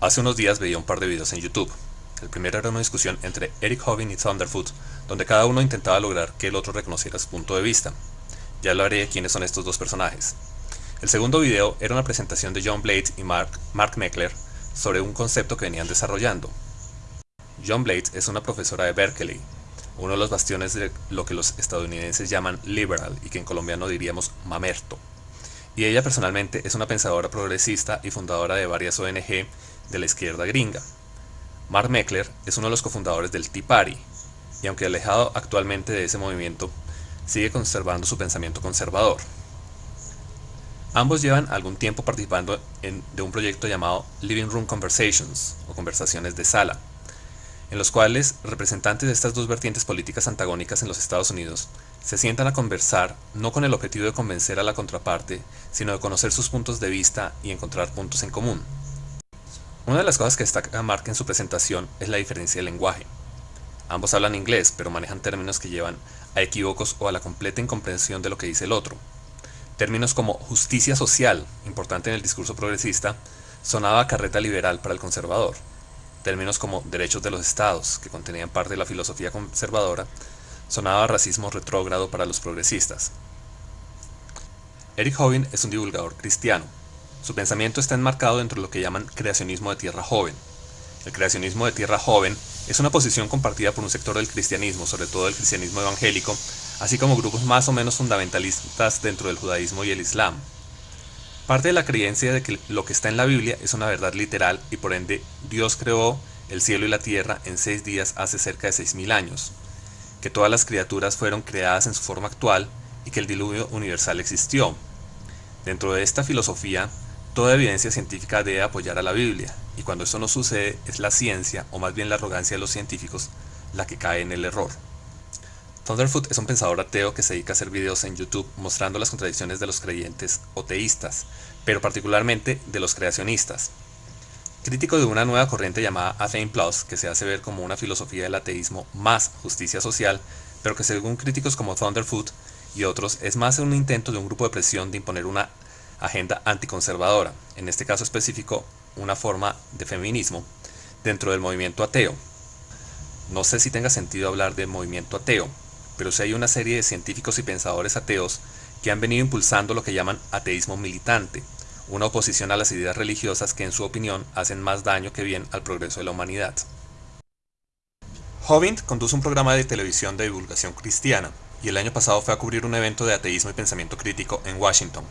Hace unos días veía un par de videos en YouTube. El primero era una discusión entre Eric Hovind y Thunderfoot, donde cada uno intentaba lograr que el otro reconociera su punto de vista. Ya hablaré de quiénes son estos dos personajes. El segundo video era una presentación de John Blade y Mark, Mark Meckler sobre un concepto que venían desarrollando. John Blade es una profesora de Berkeley, uno de los bastiones de lo que los estadounidenses llaman liberal y que en colombiano diríamos mamerto. Y ella personalmente es una pensadora progresista y fundadora de varias ONG de la izquierda gringa. Mark Meckler es uno de los cofundadores del Tea Party, y aunque alejado actualmente de ese movimiento, sigue conservando su pensamiento conservador. Ambos llevan algún tiempo participando en, de un proyecto llamado Living Room Conversations, o conversaciones de sala, en los cuales representantes de estas dos vertientes políticas antagónicas en los Estados Unidos se sientan a conversar no con el objetivo de convencer a la contraparte, sino de conocer sus puntos de vista y encontrar puntos en común. Una de las cosas que destaca Mark en su presentación es la diferencia de lenguaje. Ambos hablan inglés, pero manejan términos que llevan a equívocos o a la completa incomprensión de lo que dice el otro. Términos como justicia social, importante en el discurso progresista, sonaba carreta liberal para el conservador. Términos como derechos de los estados, que contenían parte de la filosofía conservadora, sonaba racismo retrógrado para los progresistas. Eric Hovind es un divulgador cristiano, su pensamiento está enmarcado dentro de lo que llaman creacionismo de tierra joven. El creacionismo de tierra joven es una posición compartida por un sector del cristianismo, sobre todo el cristianismo evangélico, así como grupos más o menos fundamentalistas dentro del judaísmo y el islam. Parte de la creencia de que lo que está en la Biblia es una verdad literal y por ende Dios creó el cielo y la tierra en seis días hace cerca de seis mil años, que todas las criaturas fueron creadas en su forma actual y que el diluvio universal existió. Dentro de esta filosofía, Toda evidencia científica debe apoyar a la Biblia, y cuando esto no sucede es la ciencia, o más bien la arrogancia de los científicos, la que cae en el error. Thunderfoot es un pensador ateo que se dedica a hacer videos en YouTube mostrando las contradicciones de los creyentes o teístas, pero particularmente de los creacionistas. Crítico de una nueva corriente llamada Athene Plus, que se hace ver como una filosofía del ateísmo más justicia social, pero que según críticos como Thunderfoot y otros es más un intento de un grupo de presión de imponer una agenda anticonservadora, en este caso específico una forma de feminismo, dentro del movimiento ateo. No sé si tenga sentido hablar de movimiento ateo, pero sí hay una serie de científicos y pensadores ateos que han venido impulsando lo que llaman ateísmo militante, una oposición a las ideas religiosas que en su opinión hacen más daño que bien al progreso de la humanidad. Hovind conduce un programa de televisión de divulgación cristiana, y el año pasado fue a cubrir un evento de ateísmo y pensamiento crítico en Washington,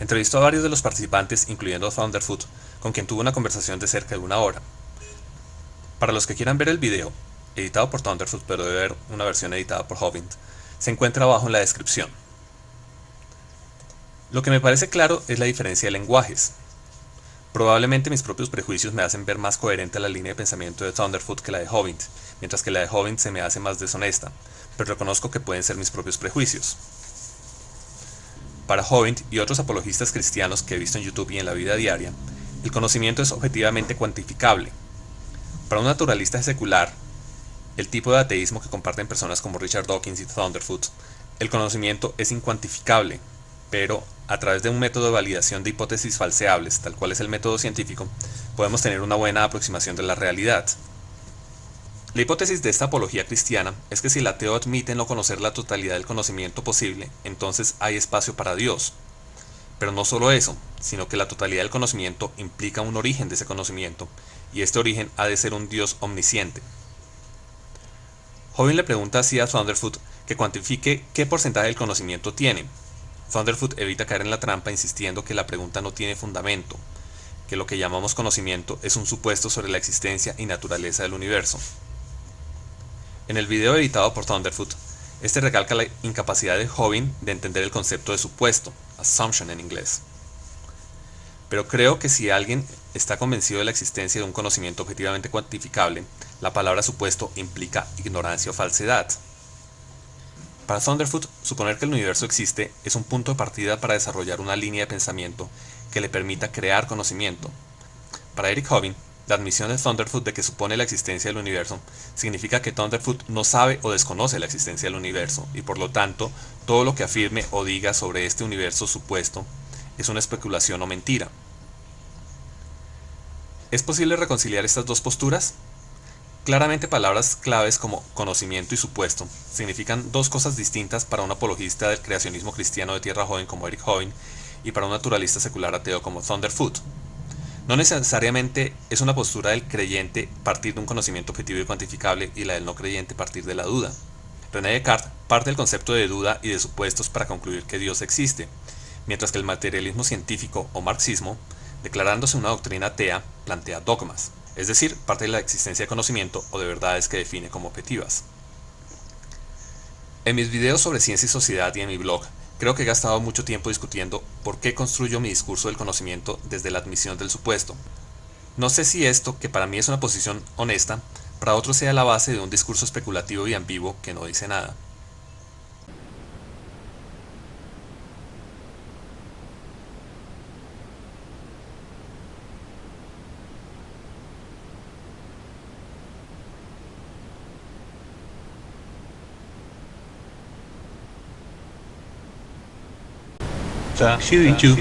Entrevistó a varios de los participantes, incluyendo a Thunderfoot, con quien tuvo una conversación de cerca de una hora. Para los que quieran ver el video, editado por Thunderfoot pero debe haber una versión editada por Hovind, se encuentra abajo en la descripción. Lo que me parece claro es la diferencia de lenguajes. Probablemente mis propios prejuicios me hacen ver más coherente la línea de pensamiento de Thunderfoot que la de Hovind, mientras que la de Hovind se me hace más deshonesta, pero reconozco que pueden ser mis propios prejuicios. Para Hovind y otros apologistas cristianos que he visto en YouTube y en la vida diaria, el conocimiento es objetivamente cuantificable. Para un naturalista secular, el tipo de ateísmo que comparten personas como Richard Dawkins y Thunderfoot, el conocimiento es incuantificable, pero a través de un método de validación de hipótesis falseables, tal cual es el método científico, podemos tener una buena aproximación de la realidad. La hipótesis de esta apología cristiana es que si el ateo admite no conocer la totalidad del conocimiento posible, entonces hay espacio para Dios. Pero no solo eso, sino que la totalidad del conocimiento implica un origen de ese conocimiento, y este origen ha de ser un Dios omnisciente. Joven le pregunta así a Thunderfoot que cuantifique qué porcentaje del conocimiento tiene. Thunderfoot evita caer en la trampa insistiendo que la pregunta no tiene fundamento, que lo que llamamos conocimiento es un supuesto sobre la existencia y naturaleza del universo. En el video editado por Thunderfoot, este recalca la incapacidad de Hovind de entender el concepto de supuesto, assumption en inglés. Pero creo que si alguien está convencido de la existencia de un conocimiento objetivamente cuantificable, la palabra supuesto implica ignorancia o falsedad. Para Thunderfoot, suponer que el universo existe es un punto de partida para desarrollar una línea de pensamiento que le permita crear conocimiento. Para Eric Hovind, la admisión de Thunderfoot de que supone la existencia del universo significa que Thunderfoot no sabe o desconoce la existencia del universo y por lo tanto todo lo que afirme o diga sobre este universo supuesto es una especulación o mentira. ¿Es posible reconciliar estas dos posturas? Claramente palabras claves como conocimiento y supuesto significan dos cosas distintas para un apologista del creacionismo cristiano de tierra joven como Eric Hovind y para un naturalista secular ateo como Thunderfoot. No necesariamente es una postura del creyente partir de un conocimiento objetivo y cuantificable y la del no creyente partir de la duda. René Descartes parte del concepto de duda y de supuestos para concluir que Dios existe, mientras que el materialismo científico o marxismo, declarándose una doctrina atea, plantea dogmas es decir, parte de la existencia de conocimiento o de verdades que define como objetivas. En mis videos sobre ciencia y sociedad y en mi blog, creo que he gastado mucho tiempo discutiendo por qué construyo mi discurso del conocimiento desde la admisión del supuesto. No sé si esto, que para mí es una posición honesta, para otros sea la base de un discurso especulativo y ambiguo que no dice nada. 对啊，虚就。